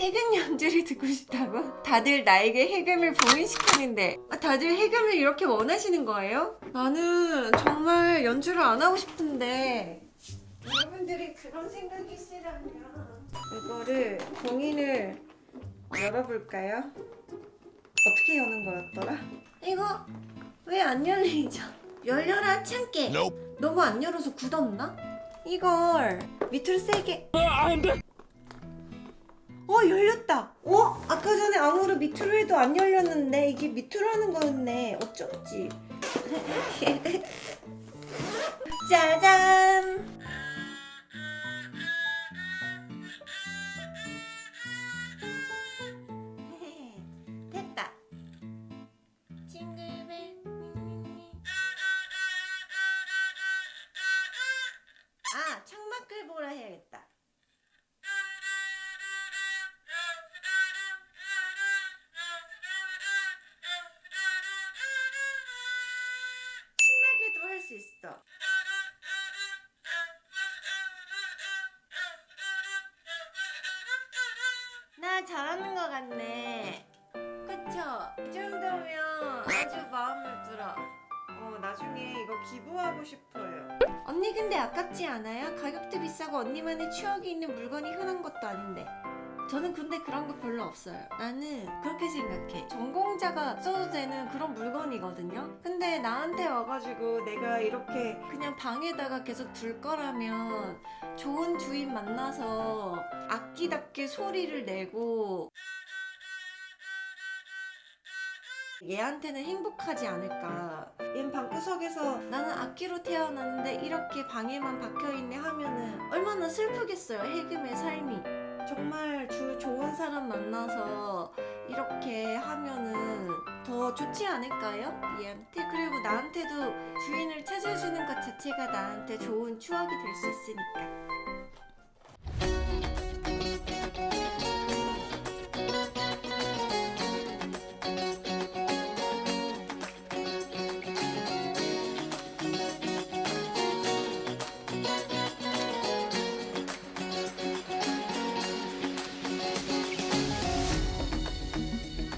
해금 연주를 듣고 싶다고? 다들 나에게 해금을 봉인시키는데 아, 다들 해금을 이렇게 원하시는 거예요? 나는 정말 연주를 안 하고 싶은데 여러분들이 그런 생각이시라면 이거를 봉인을 열어볼까요? 어떻게 여는 거였더라? 이거 왜 안 열리죠? 열려라 참깨 너무 안 열어서 굳었나? 이걸 밑으로 세게 어 열렸다. 어? 아까 전에 아무로 밑으로 해도 안 열렸는데 이게 밑으로 하는 거였네. 어쩐지. 짜잔. 됐다. 징글벨 아 창밖을 보라 해야겠다 수 있어. 나 잘하는 것 같네. 그쵸? 이 정도면 아주 마음에 들어. 어 나중에 이거 기부하고 싶어요. 언니 근데 아깝지 않아요? 가격도 비싸고 언니만의 추억이 있는 물건이 흔한 것도 아닌데 저는 근데 그런 거 별로 없어요. 나는 그렇게 생각해. 전공자가 써도 되는 그런 물건이거든요. 근데 나한테 와가지고 내가 이렇게 그냥 방에다가 계속 둘 거라면 좋은 주인 만나서 악기답게 소리를 내고 얘한테는 행복하지 않을까. 얘는 방구석에서 나는 악기로 태어났는데 이렇게 방에만 박혀있네 하면은 얼마나 슬프겠어요. 해금의 삶이 정말 주 좋은 사람 만나서 이렇게 하면은 더 좋지 않을까요? 얘한테 그리고 나한테도 주인을 찾아주는 것 자체가 나한테 좋은 추억이 될 수 있으니까